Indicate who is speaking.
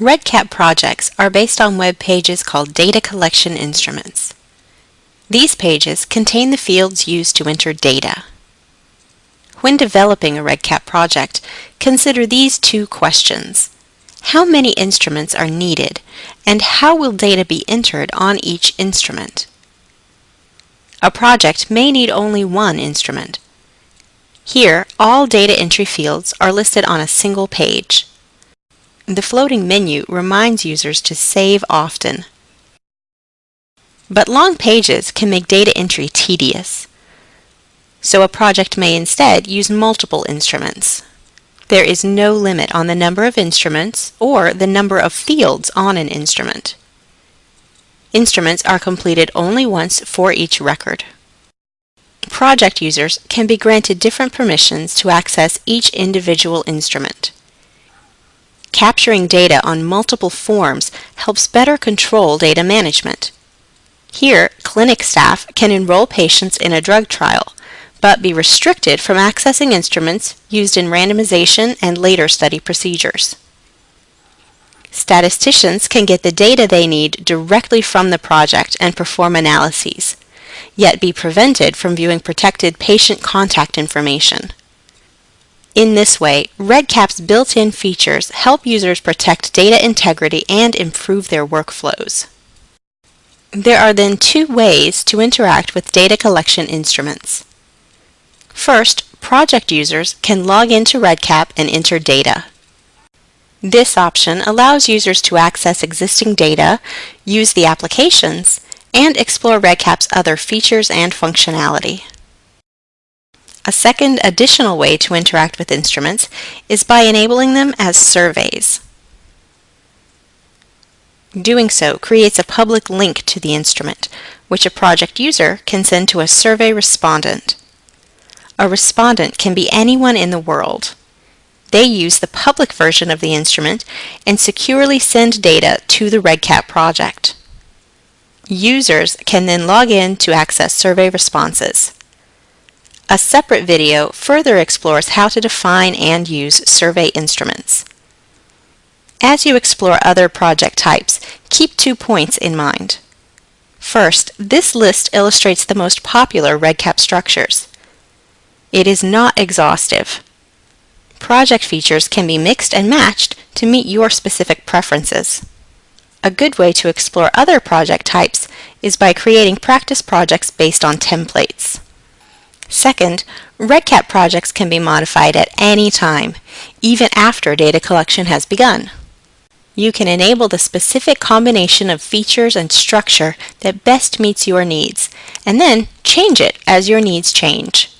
Speaker 1: REDCap projects are based on web pages called data collection instruments. These pages contain the fields used to enter data. When developing a REDCap project, consider these two questions. How many instruments are needed, and how will data be entered on each instrument? A project may need only one instrument. Here, all data entry fields are listed on a single page. The floating menu reminds users to save often. But long pages can make data entry tedious. So a project may instead use multiple instruments. There is no limit on the number of instruments or the number of fields on an instrument. Instruments are completed only once for each record. Project users can be granted different permissions to access each individual instrument. Capturing data on multiple forms helps better control data management. Here, clinic staff can enroll patients in a drug trial, but be restricted from accessing instruments used in randomization and later study procedures. Statisticians can get the data they need directly from the project and perform analyses, yet be prevented from viewing protected patient contact information. In this way, REDCap's built-in features help users protect data integrity and improve their workflows. There are then two ways to interact with data collection instruments. First, project users can log into REDCap and enter data. This option allows users to access existing data, use the applications, and explore REDCap's other features and functionality. A second additional way to interact with instruments is by enabling them as surveys. Doing so creates a public link to the instrument, which a project user can send to a survey respondent. A respondent can be anyone in the world. They use the public version of the instrument and securely send data to the REDCap project. Users can then log in to access survey responses. A separate video further explores how to define and use survey instruments. As you explore other project types, keep two points in mind. First, this list illustrates the most popular REDCap structures. It is not exhaustive. Project features can be mixed and matched to meet your specific preferences. A good way to explore other project types is by creating practice projects based on templates. Second, REDCap projects can be modified at any time, even after data collection has begun. You can enable the specific combination of features and structure that best meets your needs, and then change it as your needs change.